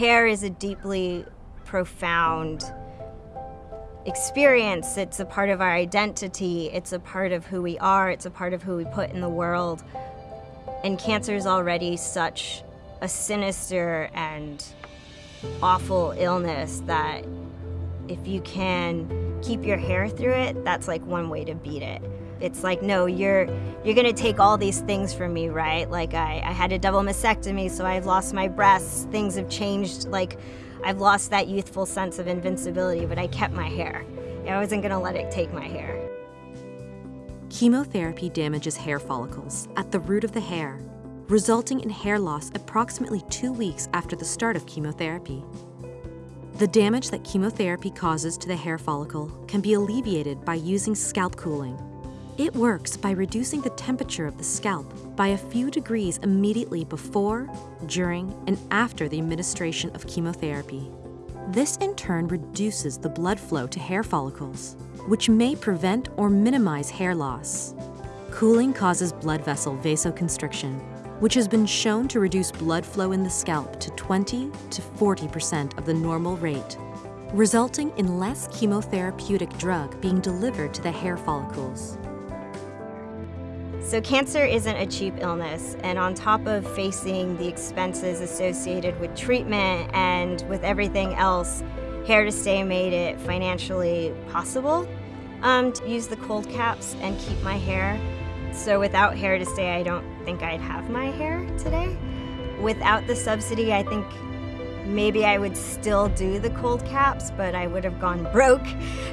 hair is a deeply profound experience. It's a part of our identity. It's a part of who we are. It's a part of who we put in the world. And cancer is already such a sinister and awful illness that if you can keep your hair through it, that's like one way to beat it. It's like, no, you're you're gonna take all these things from me, right? Like I, I had a double mastectomy, so I've lost my breasts, things have changed, like I've lost that youthful sense of invincibility, but I kept my hair. I wasn't gonna let it take my hair. Chemotherapy damages hair follicles at the root of the hair, resulting in hair loss approximately two weeks after the start of chemotherapy. The damage that chemotherapy causes to the hair follicle can be alleviated by using scalp cooling. It works by reducing the temperature of the scalp by a few degrees immediately before, during, and after the administration of chemotherapy. This in turn reduces the blood flow to hair follicles, which may prevent or minimize hair loss. Cooling causes blood vessel vasoconstriction, which has been shown to reduce blood flow in the scalp to 20 to 40% of the normal rate, resulting in less chemotherapeutic drug being delivered to the hair follicles. So cancer isn't a cheap illness, and on top of facing the expenses associated with treatment and with everything else, Hair to Stay made it financially possible um, to use the cold caps and keep my hair so without Hair to Stay, I don't think I'd have my hair today. Without the subsidy, I think maybe I would still do the cold caps, but I would have gone broke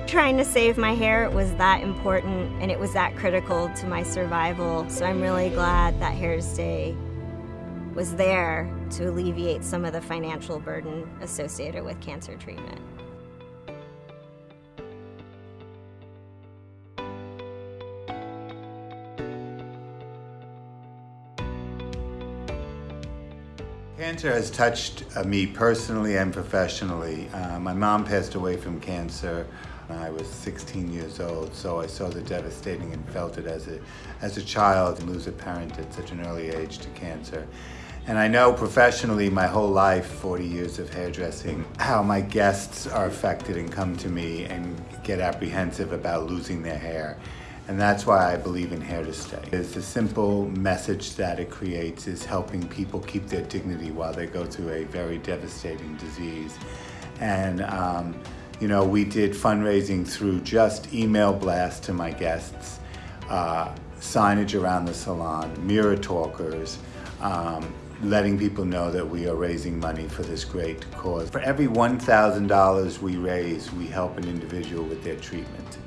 trying to save my hair. It was that important and it was that critical to my survival. So I'm really glad that Hair to Stay was there to alleviate some of the financial burden associated with cancer treatment. Cancer has touched uh, me personally and professionally. Uh, my mom passed away from cancer when I was 16 years old, so I saw the devastating and felt it as a, as a child and lose a parent at such an early age to cancer. And I know professionally my whole life, 40 years of hairdressing, how my guests are affected and come to me and get apprehensive about losing their hair. And that's why I believe in Hair to Stay. It's the simple message that it creates is helping people keep their dignity while they go through a very devastating disease. And um, you know, we did fundraising through just email blasts to my guests, uh, signage around the salon, mirror talkers, um, letting people know that we are raising money for this great cause. For every $1,000 we raise, we help an individual with their treatment.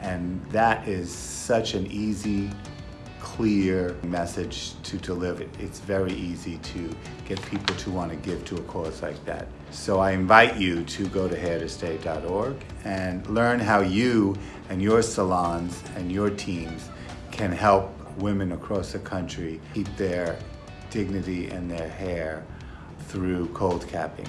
And that is such an easy, clear message to deliver. It's very easy to get people to want to give to a cause like that. So I invite you to go to hairtostay.org and learn how you and your salons and your teams can help women across the country keep their dignity and their hair through cold capping.